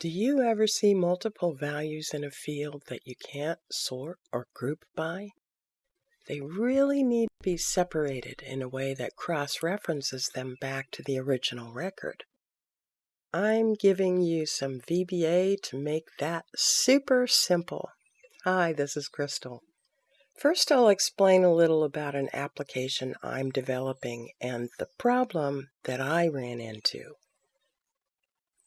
Do you ever see multiple values in a field that you can't sort or group by? They really need to be separated in a way that cross-references them back to the original record. I'm giving you some VBA to make that super simple. Hi, this is Crystal. First, I'll explain a little about an application I'm developing and the problem that I ran into.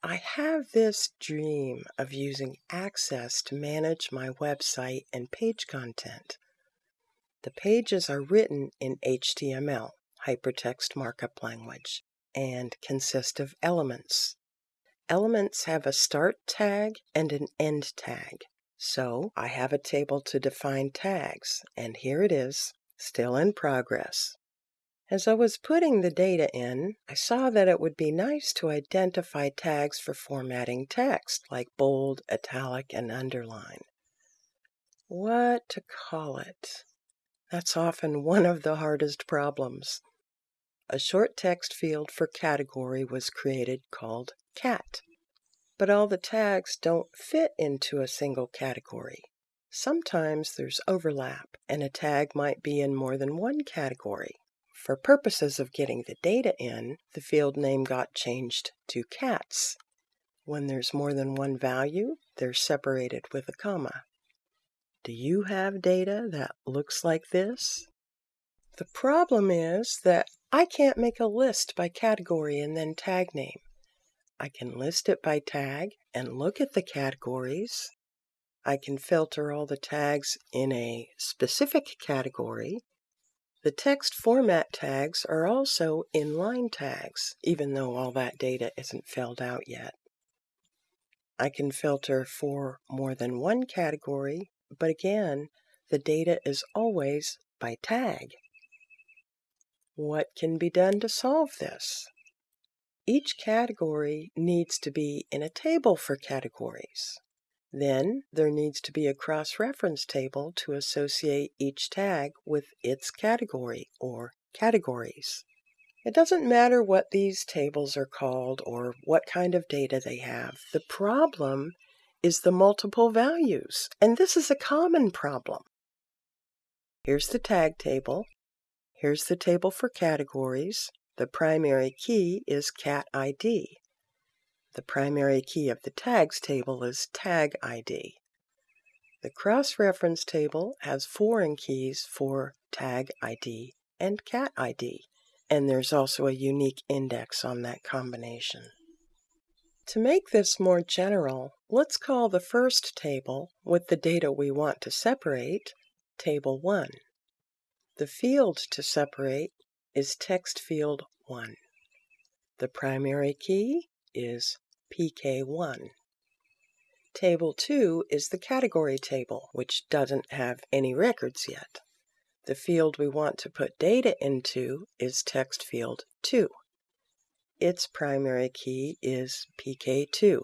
I have this dream of using Access to manage my website and page content. The pages are written in HTML, Hypertext Markup Language, and consist of elements. Elements have a start tag and an end tag. So I have a table to define tags, and here it is, still in progress. As I was putting the data in, I saw that it would be nice to identify tags for formatting text, like bold, italic, and underline. What to call it? That's often one of the hardest problems. A short text field for category was created called cat. But all the tags don't fit into a single category. Sometimes there's overlap, and a tag might be in more than one category. For purposes of getting the data in, the field name got changed to cats. When there's more than one value, they're separated with a comma. Do you have data that looks like this? The problem is that I can't make a list by category and then tag name. I can list it by tag and look at the categories. I can filter all the tags in a specific category the text format tags are also inline tags, even though all that data isn't filled out yet. I can filter for more than one category, but again, the data is always by tag. What can be done to solve this? Each category needs to be in a table for categories. Then there needs to be a cross-reference table to associate each tag with its category or categories. It doesn't matter what these tables are called or what kind of data they have. The problem is the multiple values, and this is a common problem. Here's the tag table. Here's the table for categories. The primary key is cat ID. The primary key of the tags table is tag ID. The cross-reference table has foreign keys for tag ID and cat ID, and there's also a unique index on that combination. To make this more general, let's call the first table, with the data we want to separate, Table 1. The field to separate is text field 1. The primary key is PK1. Table 2 is the category table, which doesn't have any records yet. The field we want to put data into is text field 2. Its primary key is PK2.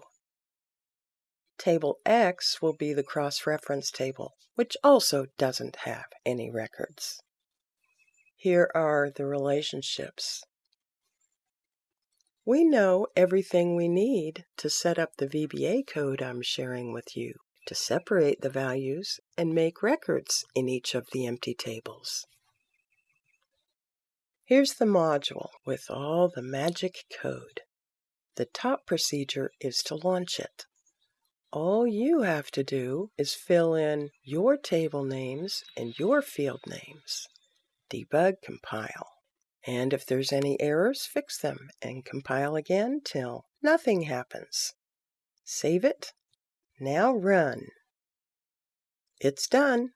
Table X will be the cross-reference table, which also doesn't have any records. Here are the relationships. We know everything we need to set up the VBA code I'm sharing with you to separate the values and make records in each of the empty tables. Here's the module with all the magic code. The top procedure is to launch it. All you have to do is fill in your table names and your field names. Debug compile. And if there's any errors, fix them and compile again till nothing happens. Save it. Now run. It's done.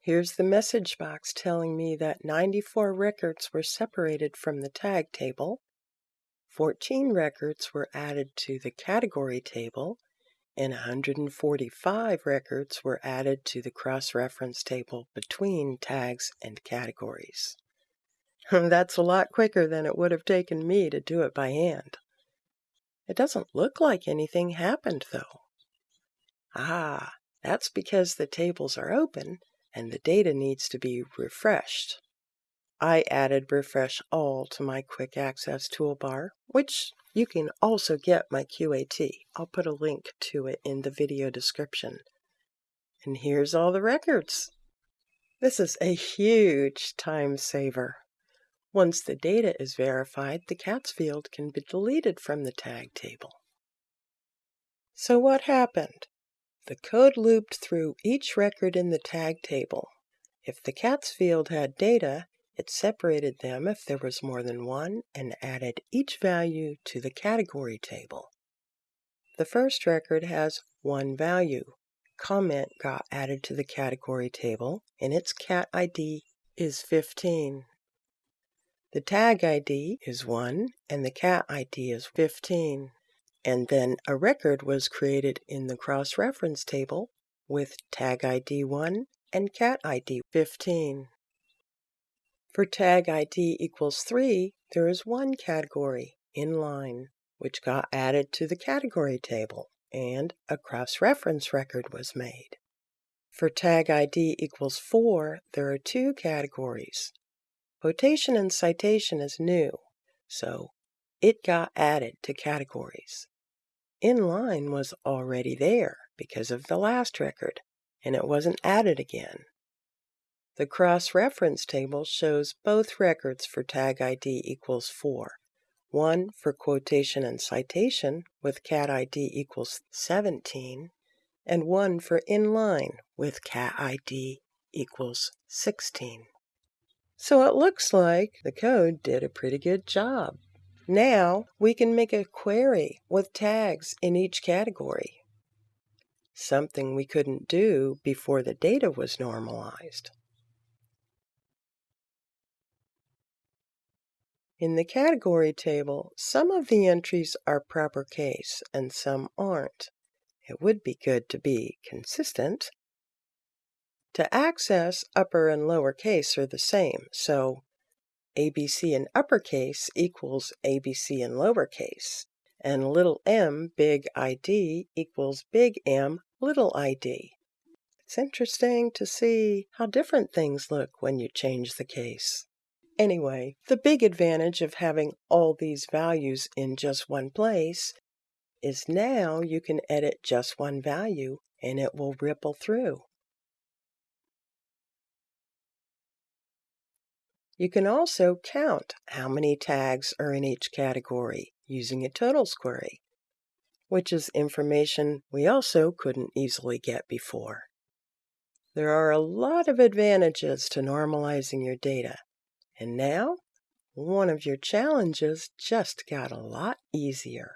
Here's the message box telling me that 94 records were separated from the tag table, 14 records were added to the category table, and 145 records were added to the cross-reference table between tags and categories. That's a lot quicker than it would have taken me to do it by hand. It doesn't look like anything happened, though. Ah, that's because the tables are open and the data needs to be refreshed. I added Refresh All to my Quick Access toolbar, which You can also get my QAT. I'll put a link to it in the video description. And here's all the records. This is a huge time saver. Once the data is verified, the cats field can be deleted from the tag table. So what happened? The code looped through each record in the tag table. If the cats field had data, it separated them if there was more than one and added each value to the category table. The first record has one value. Comment got added to the category table, and its cat ID is 15. The tag ID is 1, and the cat ID is 15. And then a record was created in the cross-reference table with tag ID 1 and cat ID 15. For tag ID equals 3, there is one category, inline, which got added to the category table, and a cross-reference record was made. For tag ID equals 4, there are two categories. Quotation and citation is new, so it got added to categories. Inline was already there because of the last record, and it wasn't added again. The cross-reference table shows both records for tag ID equals 4, one for quotation and citation with cat ID equals 17, and one for inline with cat ID equals 16. So it looks like the code did a pretty good job. Now we can make a query with tags in each category, something we couldn't do before the data was normalized. In the category table, some of the entries are proper case and some aren't. It would be good to be consistent. To access, upper and lower case are the same, so ABC in uppercase equals ABC in lowercase, and little m big ID equals big M little id. It's interesting to see how different things look when you change the case. Anyway, the big advantage of having all these values in just one place is now you can edit just one value and it will ripple through. You can also count how many tags are in each category using a totals query, which is information we also couldn't easily get before. There are a lot of advantages to normalizing your data. And now, one of your challenges just got a lot easier.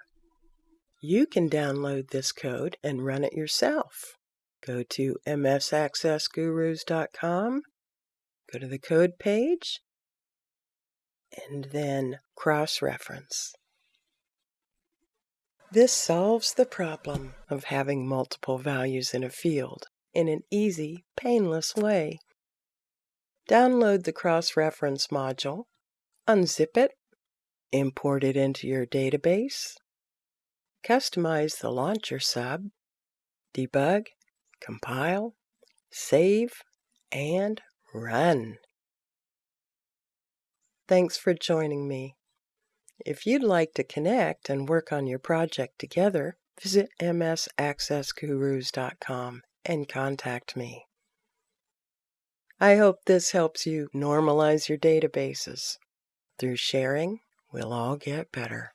You can download this code and run it yourself. Go to msaccessgurus.com, go to the code page, and then cross-reference. This solves the problem of having multiple values in a field in an easy, painless way. Download the cross-reference module, unzip it, import it into your database, customize the launcher sub, debug, compile, save, and run. Thanks for joining me. If you'd like to connect and work on your project together, visit msaccessgurus.com and contact me. I hope this helps you normalize your databases. Through sharing, we'll all get better.